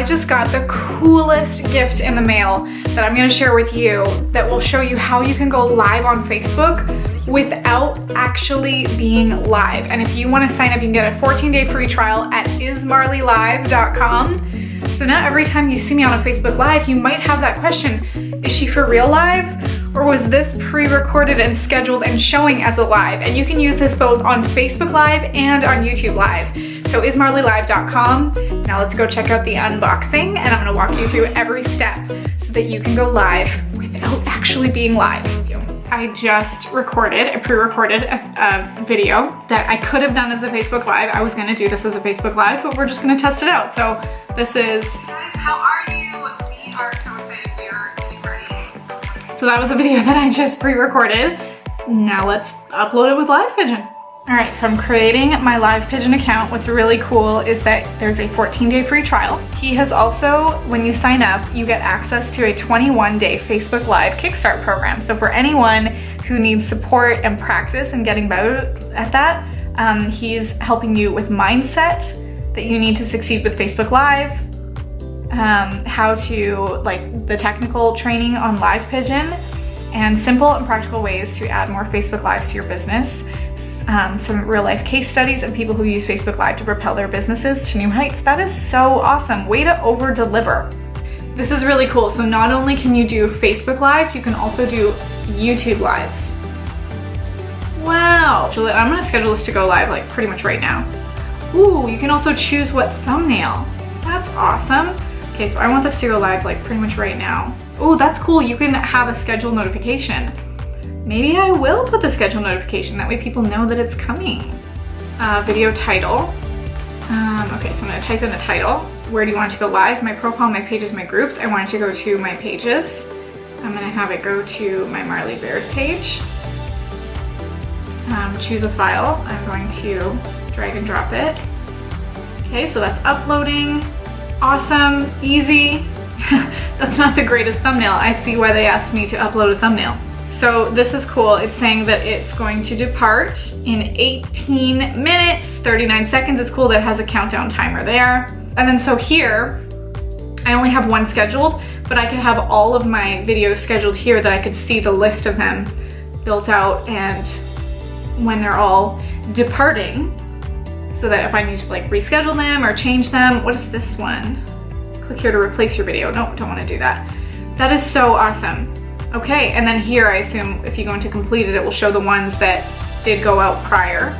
I just got the coolest gift in the mail that I'm gonna share with you that will show you how you can go live on Facebook without actually being live. And if you wanna sign up, you can get a 14 day free trial at ismarleylive.com. So now every time you see me on a Facebook Live, you might have that question, is she for real live? Or was this pre-recorded and scheduled and showing as a live? And you can use this both on Facebook Live and on YouTube Live. So ismarleylive.com. Now let's go check out the unboxing and I'm gonna walk you through every step so that you can go live without actually being live. I just recorded, I pre-recorded a, a, video that I could have done as a Facebook Live. I was gonna do this as a Facebook Live, but we're just gonna test it out. So this is... Guys, how are you? We are so excited. We are getting ready. So that was a video that I just pre-recorded. Now let's upload it with Live Pigeon. All right, so I'm creating my Live Pigeon account. What's really cool is that there's a 14 day free trial. He has also, when you sign up, you get access to a 21 day Facebook Live Kickstart program. So for anyone who needs support and practice and getting better at that, um, he's helping you with mindset that you need to succeed with Facebook Live, um, how to, like the technical training on Live Pigeon, and simple and practical ways to add more Facebook Lives to your business um, some real life case studies of people who use Facebook Live to propel their businesses to new heights. That is so awesome. Way to over deliver. This is really cool. So not only can you do Facebook Lives, you can also do YouTube Lives. Wow. Juliet, I'm gonna schedule this to go live like pretty much right now. Ooh, you can also choose what thumbnail. That's awesome. Okay, so I want this to go live like pretty much right now. Oh, that's cool. You can have a schedule notification. Maybe I will put the schedule notification, that way people know that it's coming. Uh, video title. Um, okay, so I'm gonna type in the title. Where do you want to go live? My profile, my pages, my groups. I want it to go to my pages. I'm gonna have it go to my Marley Baird page. Um, choose a file. I'm going to drag and drop it. Okay, so that's uploading. Awesome, easy. that's not the greatest thumbnail. I see why they asked me to upload a thumbnail. So this is cool. It's saying that it's going to depart in 18 minutes, 39 seconds. It's cool that it has a countdown timer there. And then so here, I only have one scheduled, but I could have all of my videos scheduled here that I could see the list of them built out and when they're all departing so that if I need to like reschedule them or change them, what is this one? Click here to replace your video. No, don't wanna do that. That is so awesome. Okay, and then here I assume if you go into completed, it will show the ones that did go out prior.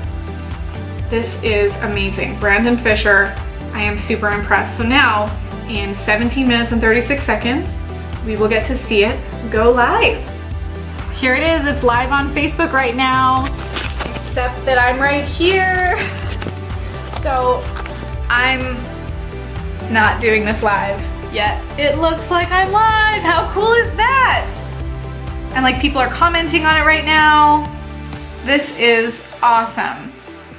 This is amazing. Brandon Fisher, I am super impressed. So now, in 17 minutes and 36 seconds, we will get to see it go live. Here it is, it's live on Facebook right now, except that I'm right here. So I'm not doing this live yet. It looks like I'm live. How cool is that? And like people are commenting on it right now. This is awesome.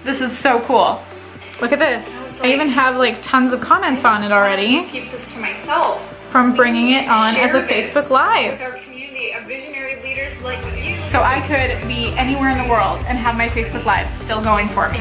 This is so cool. Look at this. I, like, I even have like tons of comments on it already. just keep this to myself. From bringing it on as a Facebook Live. Our community of visionary leaders like you. So I could be anywhere in the world and have my Facebook Live still going for me.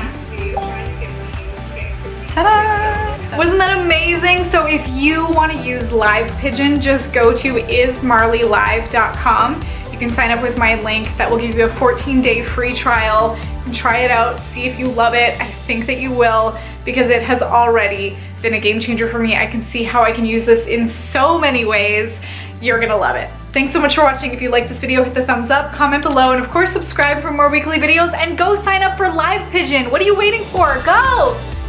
Ta-da! Wasn't that amazing? So if you want to use Live Pigeon, just go to ismarleylive.com you can sign up with my link that will give you a 14 day free trial and try it out, see if you love it. I think that you will because it has already been a game changer for me. I can see how I can use this in so many ways. You're gonna love it. Thanks so much for watching. If you like this video, hit the thumbs up, comment below, and of course subscribe for more weekly videos and go sign up for Live Pigeon. What are you waiting for? Go, go!